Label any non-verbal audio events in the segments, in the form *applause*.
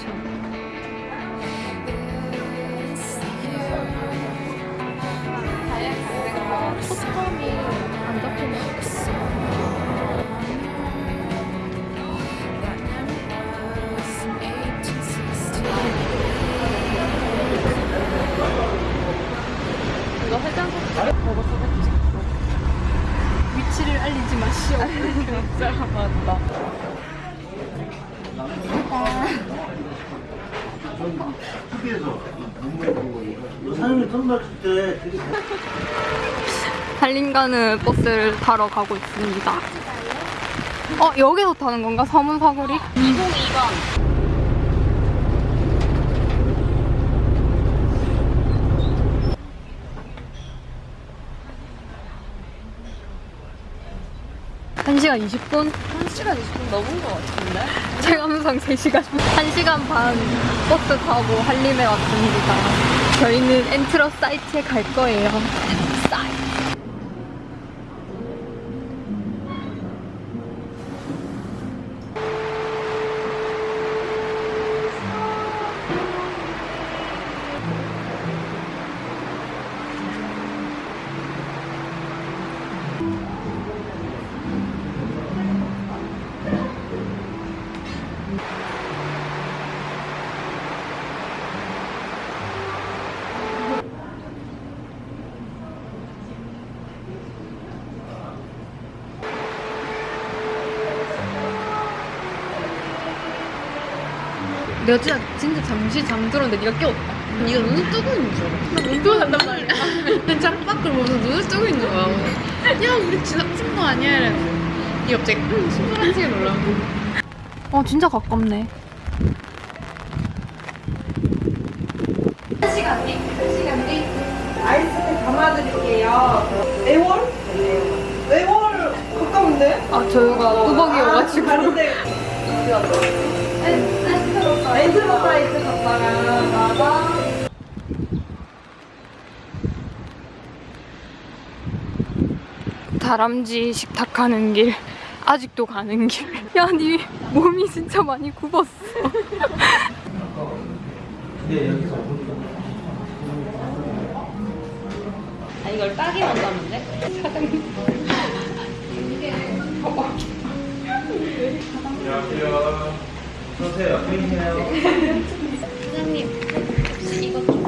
초 달림 가는 버스를 타러 가고 있습니다. 어, 여기서 타는 건가? 서문 사거리? 202번. 한시간 20분? 1시간 20분 넘은 것 같은데? 체감상 3시간. 1시간 반 버스 타고 한림에 왔습니다. 저희는 엔트러 사이트에 갈 거예요. 사이트. 내가 진짜, 진짜 잠시 잠들었는데 네가 깨웠다. 네가 눈을 뜨고 있는 줄 알아. 나못 들어간단 말이야. *laughs* 창밖을 보면서 눈을 뜨고 있는 거야. 야, 우리 지나친 거 아니야? 이랬는데. 이 갑자기 응, 신발한지게 놀라. 어, 진짜 가깝네. 아이스팩 담아드릴게요. 애월? 애월 가까운데? 아, 저희가 뚜벅이여가지고. 가는데 *laughs* 나가 다람쥐 식탁 가는 길. 아직도 가는 길. 야, 니 몸이 진짜 많이 굽었어. 아, 이걸 따기만 따는데? 안녕하세요 어서오세요. 보이세요. *laughs* 사장님, 혹시 이것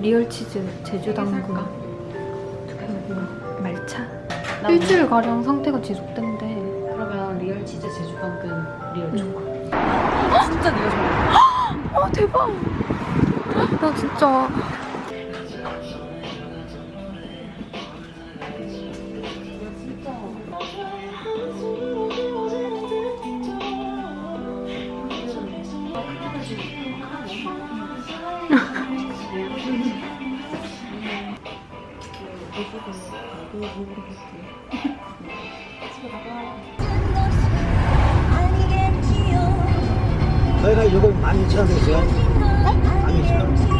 real 치즈 제주 당근 그리고 말차 일주일 가량 상태가 지속된대. 그러면 real 치즈 제주 당근 real 초코. 진짜 좋아해. 아 대박! 나 진짜 저희가 이거 12,000원이세요? 네?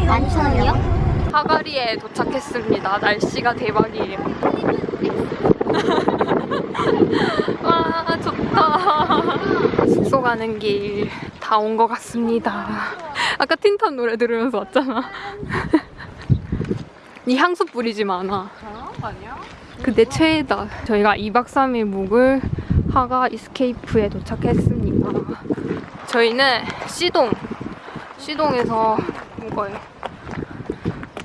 12,000원 사가리에 도착했습니다. 날씨가 대박이에요. *laughs* 와 좋다. 숙소 가는 길 다 온 것 같습니다. 아까 틴탑 노래 들으면서 왔잖아. 이 향수 뿌리지 마나. 아니야? 그내 최애다. 저희가 2박 3일 묵을 하가 이스케이프에 도착했습니다. 저희는 시동, 시동에서 묵어요.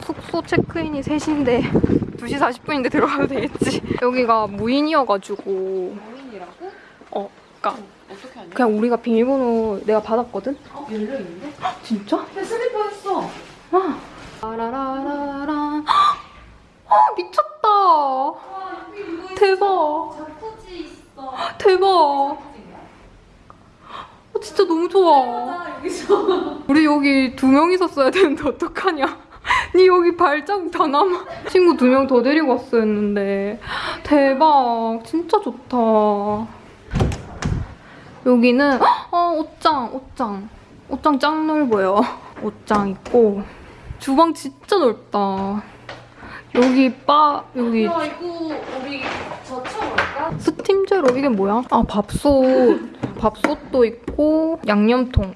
숙소 체크인이 3시인데 2시 40분인데 들어가도 되겠지. 여기가 무인이어가지고 무인이라고? 어, 그니까 어떻게 하냐? 그냥 우리가 비밀번호 내가 받았거든? 어, 열려있는데? 진짜? 내 슬리퍼 했어. 아. 라라라라. 아, 미쳤다. 대박. 자쿠지 있어. 대박. 어, 진짜 너무 좋아. 우리 여기 두 명 있었어야 되는데 어떡하냐? *laughs* 니 여기 발자국 다 남아. 친구 두 명 더 데리고 왔어야 했는데. 대박. 진짜 좋다. 여기는 아 옷장, 옷장. 옷장 짱 넓어요. 옷장 있고 주방 진짜 넓다. 여기 바 여기 야, 이거 우리 젖혀볼까? 스팀제로 이게 뭐야? 아 밥솥 밥솥도 있고 양념통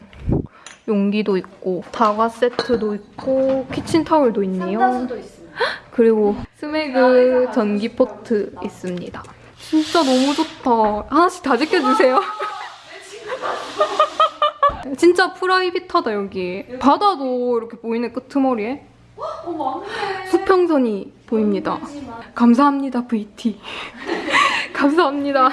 용기도 있고 다과 세트도 있고 키친타올도 있네요. 그리고 스메그 전기 포트 있습니다. 진짜 너무 좋다. 하나씩 다 찍어주세요. *laughs* 진짜 private하다 여기. 바다도 이렇게 보이네 끄트머리에. 어, 맞네. 수평선이 보입니다. 감사합니다 VT *laughs* 감사합니다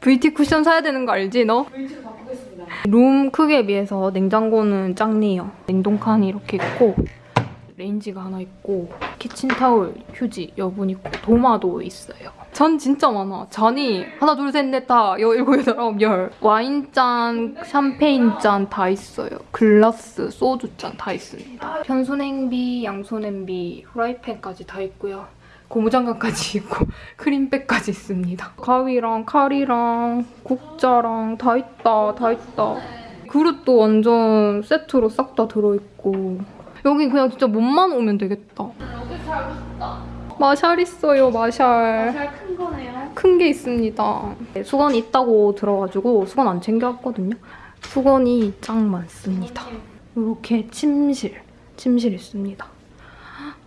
VT 쿠션 사야 되는 거 알지 너? 웨이트로 바꾸겠습니다. 룸 크기에 비해서 냉장고는 작네요. 냉동칸이 이렇게 있고 레인지가 하나 있고 키친타올, 휴지, 여분 있고 도마도 있어요. 잔 진짜 많아. 잔이 하나 둘 셋 넷다 일곱 여덟 아홉 열. 와인잔, 샴페인잔 다 있어요. 글라스, 소주잔 다 있습니다. 편수냄비, 양손 냄비, 후라이팬까지 다 있고요 고무장갑까지 *laughs* 있고 크림백까지 있습니다. 가위랑 칼이랑 국자랑 다 있다 다 있다. 그릇도 완전 세트로 싹 다 들어있고. 여기 그냥 진짜 몸만 오면 되겠다. 여기 살고 싶다. 마샬 있어요 마샬. 잘큰 거네요. 큰 게 있습니다. 네, 수건이 있다고 들어가지고 수건 안 챙겨왔거든요. 수건이 짱 많습니다. 이렇게 침실 침실 있습니다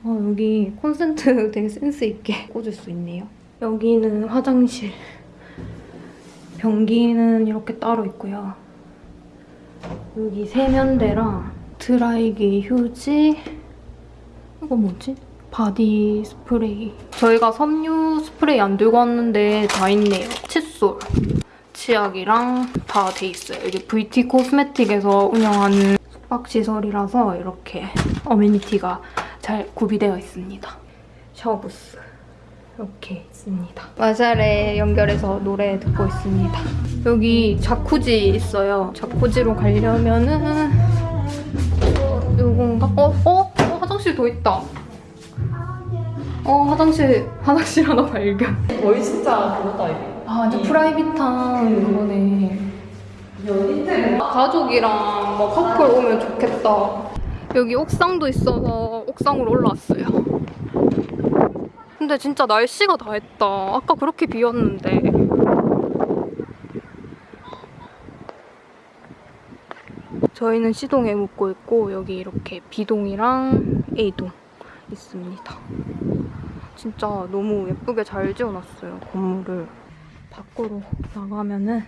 어, 여기 콘센트 *laughs* 되게 센스 있게 꽂을 수 있네요. 여기는 화장실 변기는 이렇게 따로 있고요. 여기 세면대랑 드라이기 휴지 이거 뭐지? 바디 스프레이. 저희가 섬유 스프레이 안 들고 왔는데 다 있네요. 칫솔 치약이랑 다 돼 있어요. 이게 VT 코스메틱에서 운영하는 숙박시설이라서 이렇게 어메니티가 잘 구비되어 있습니다 샤워부스 이렇게 있습니다 마샬에 연결해서 노래 듣고 있습니다 여기 자쿠지 있어요 자쿠지로 가려면은 어, 요건가? 어? 어? 어? 화장실 더 있다 어 화장실 *laughs* 화장실 하나 발견 거의 진짜 그거다, 이게. 아 완전 프라이빗한 그거네 가족이랑 뭐 커플 오면 좋겠다 여기 옥상도 있어서 옥상으로 올라왔어요. 근데 진짜 날씨가 다 했다. 아까 그렇게 비 왔는데. 저희는 C동에 묵고 있고 여기 이렇게 B동이랑 A동 있습니다. 진짜 너무 예쁘게 잘 지어놨어요 건물을. 밖으로 나가면은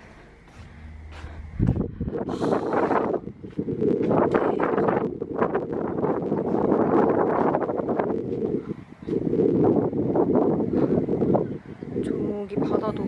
저기 바다도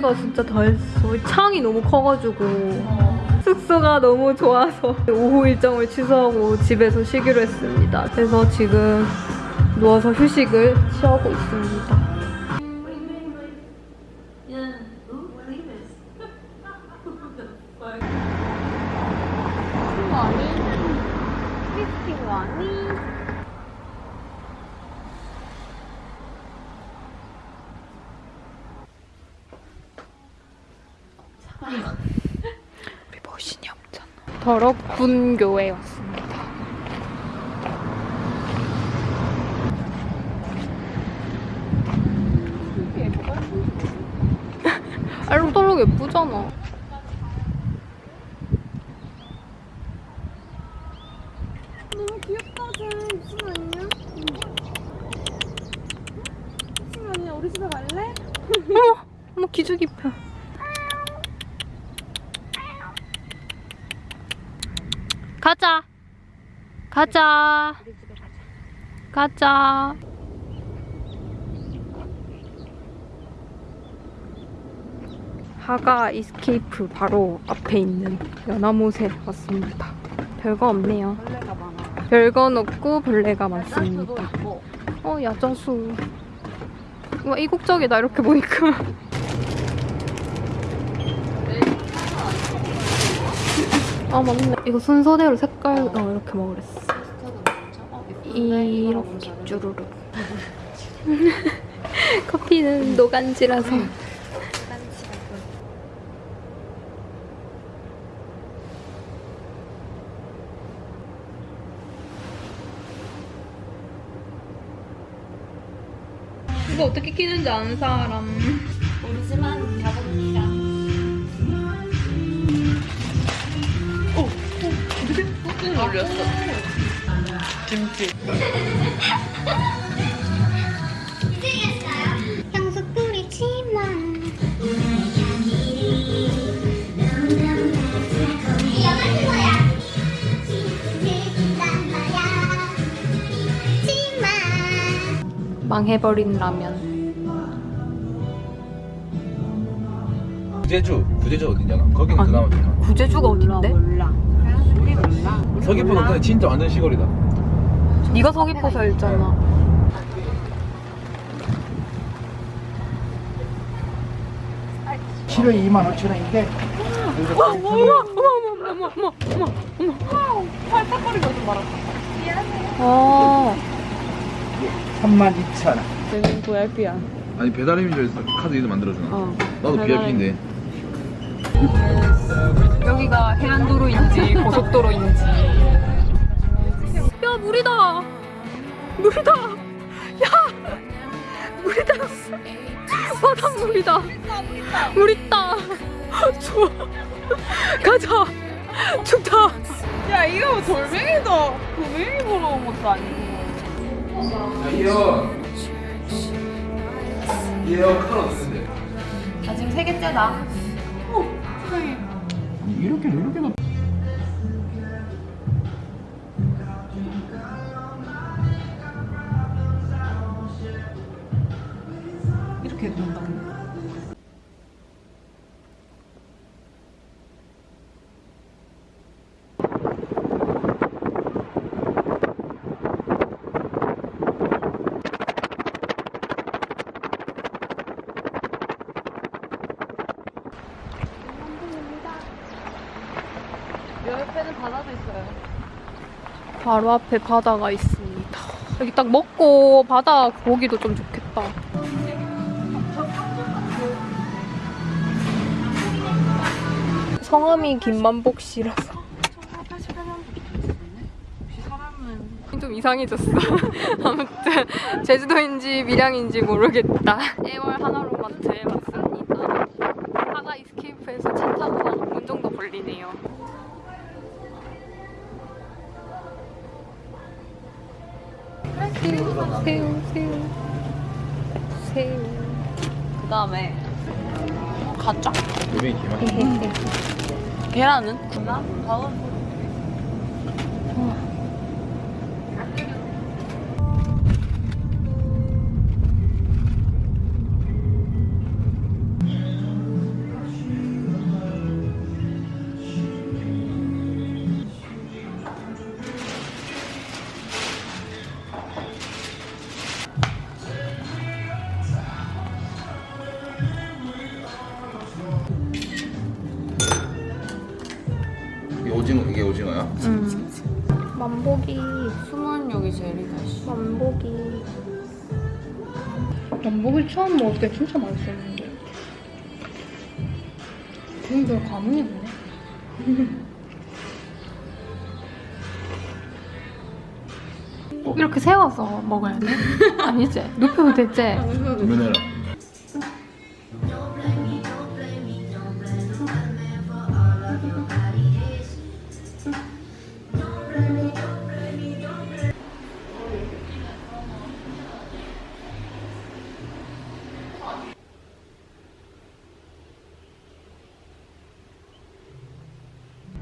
날씨가 진짜 다 했어. 창이 너무 커가지고 숙소가 너무 좋아서 오후 일정을 취소하고 집에서 쉬기로 했습니다. 그래서 지금 누워서 휴식을 취하고 있습니다. 우리 머신이 없잖아. 교회 왔습니다. *laughs* 알록달록 예쁘잖아. 너무 귀엽다, 쟤. 무슨 아니야? 무슨 아니야? 우리 집에 갈래? 어머, 어머 기죽이 펴. 가자. 가자. 가자. 하가 이스케이프 바로 앞에 있는 연화못에 왔습니다. 별거 없네요. 별건 없고 벌레가 많습니다. 어 야자수. 와 이국적이다 이렇게 보니까. *laughs* 아 맞네. 이거 순서대로 색깔 어 이렇게 먹으랬어. 이렇게 쭈루루. 커피는 노간지라서. 이거 어떻게 끼는지 아는 사람. 모르지만 가봅니다. 오, 오, 꾹꾹 눌렸어. 김치. *laughs* 향수 뿌리지만 망해버린 라면. 구제주 구제주 어디냐나 거기는 아니. 그나마 좋아 구제주가 어딘데? 몰라. 우리 몰라. 서귀포는 근데 진짜 완전 시골이다 네가 서귀포 살잖아. 키로에 2만 5천 원인데 어머 어머 어머 어머 어머 어머 어머. 팔딱거리가 좀 말았어. 아 3만 2천 원. 내는 VIP야. 아니 배달의 민족에서 카드 이름 만들어주나 어. 나도 VIP인데 여기가 해안도로인지 고속도로인지. 야 물이다. 물이다. 야 물이다. 바닷물이다. 물 있다. 좋아. 가자. 좋다. 야, 이거 뭐 돌멩이도 돌멩이 보러 온 것도 아니고. 이어 이어 칼 어딨는데 나 지금 세 개째다. 이렇게 이렇게 놓 이렇게 바로 앞에 바다가 있습니다. 여기 딱 먹고 바다 보기도 좀 좋겠다. 성함이 김만복 씨라서 좀 이상해졌어. *laughs* 아무튼 제주도인지 밀양인지 모르겠다. 1월 하나로마트에 왔습니다. 하가 이스케이프에서 차 타고 한 5분 정도 걸리네요. 새우, 새우, 새우, 새우. 그 다음에 가짜? 계란은? 계란? 다음. 이게 오징어 이게 오징어야? 음. 만복이, 숨은 여기 제일 다시. 만복이. 만복이 처음 먹을 때 진짜 맛있었는데. 개인별 과문이 뭐네? 꼭 이렇게 세워서 먹어야 돼? *laughs* 아니지? 눕혀도 되지? 고민해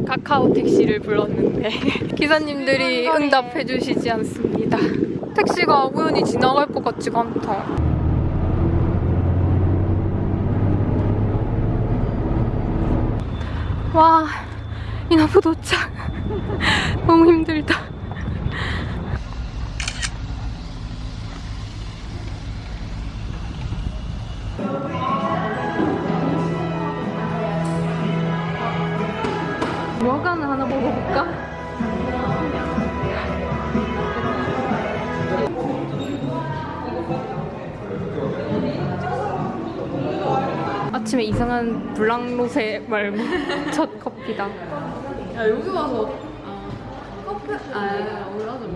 카카오 택시를 불렀는데 *laughs* 기사님들이 응답해 주시지 않습니다. 택시가 우연히 지나갈 것 같지가 않다. 와, 이나부 도착. *laughs* 너무 힘들다. 이상한 블랑로세 말고 첫 커피다. 야 여기 와서 아 커피 아 올라서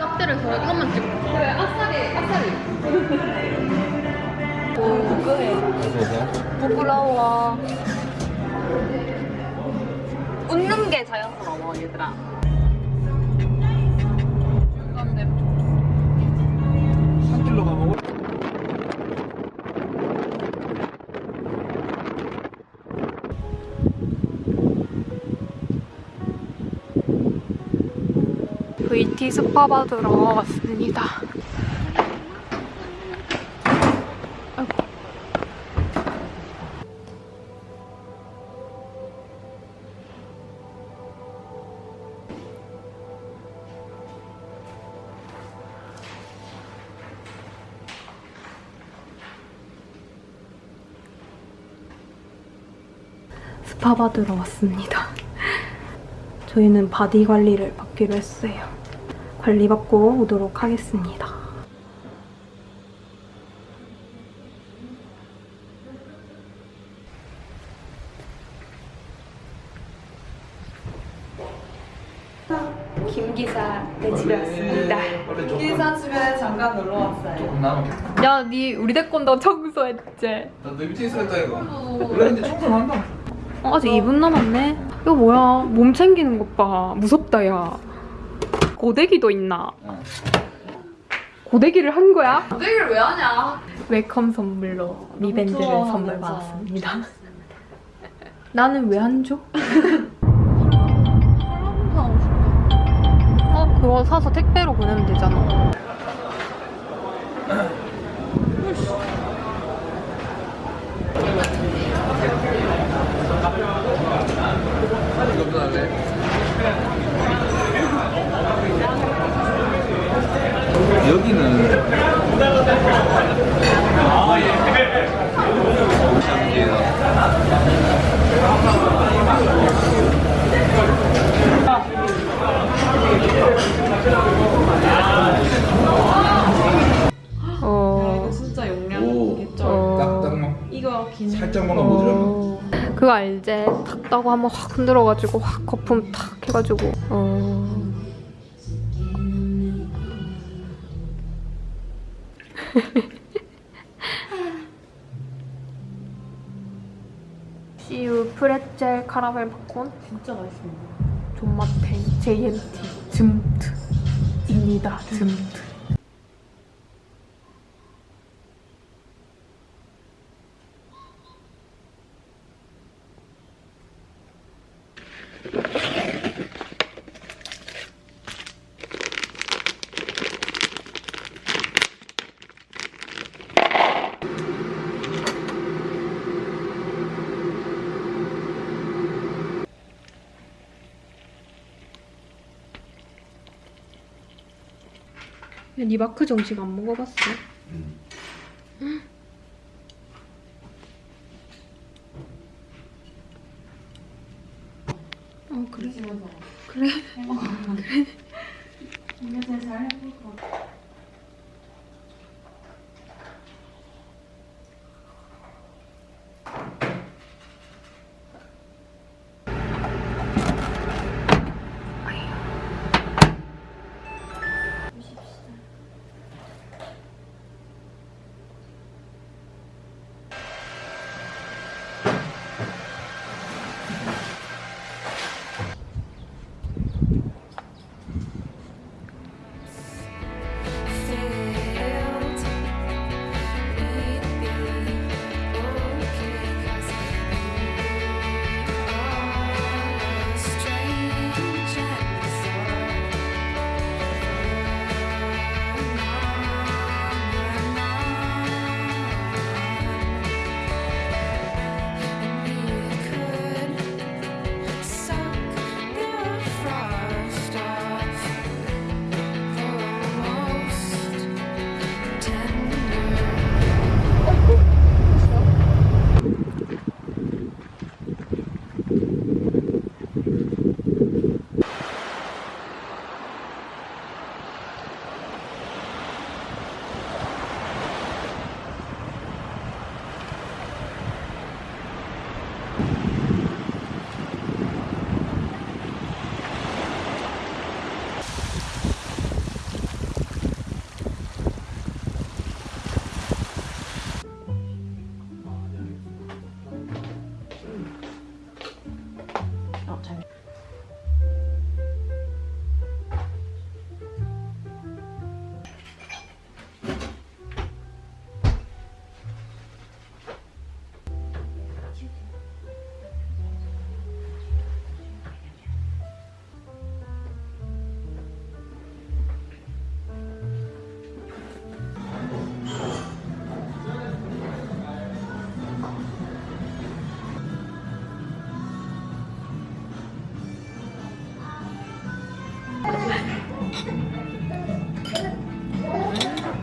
확대를 해서 이것만 찍어. 그래 앞다리 앞다리. 부끄러워. 웃는 게 자연스러워 얘들아. 산길로 가보고. VT 스파 받으러 왔습니다. 스파 받으러 왔습니다. 저희는 body 관리를 받기로 했어요. 관리 받고 오도록 하겠습니다. 김 기사 내 집에 왔습니다. 원래 조금 기사 집에 잠깐 놀러 왔어요. 조금 남았겠다. 야, 니 우리 대건도 청소했지? 나너 밑에 있었다 이거. 원래 근데 청소는 한다. 어, 아직 2분 남았네. 이거 뭐야? 몸 챙기는 것 봐. 무섭다, 야. 고데기도 있나? 어. 고데기를 한 거야? 고데기를 왜 하냐? welcome 선물로 리밴드를 좋아, 선물 진짜. 받았습니다. *laughs* 나는 왜 안 줘? 어, 그거 사서 택배로 보내면 되잖아. *laughs* 탁 따고 한번 확 흔들어가지고 확 거품 탁 해가지고. 어... *laughs* CU 프레첼 카라멜 팝콘. 진짜 맛있습니다. 존맛탱 JMT 즘트입니다 즘트 야, 니 마크 정식 안 먹어봤어? 어, 그래. 그래.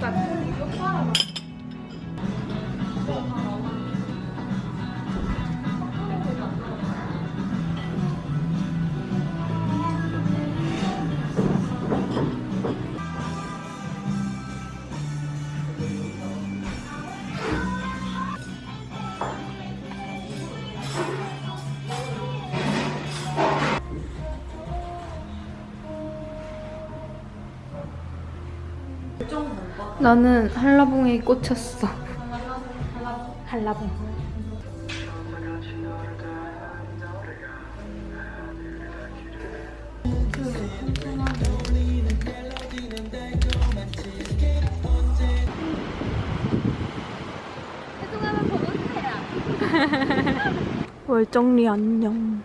똑같아. 똑바로. 나는 한라봉에 꽂혔어. 한라봉. *laughs* 월정리 안녕.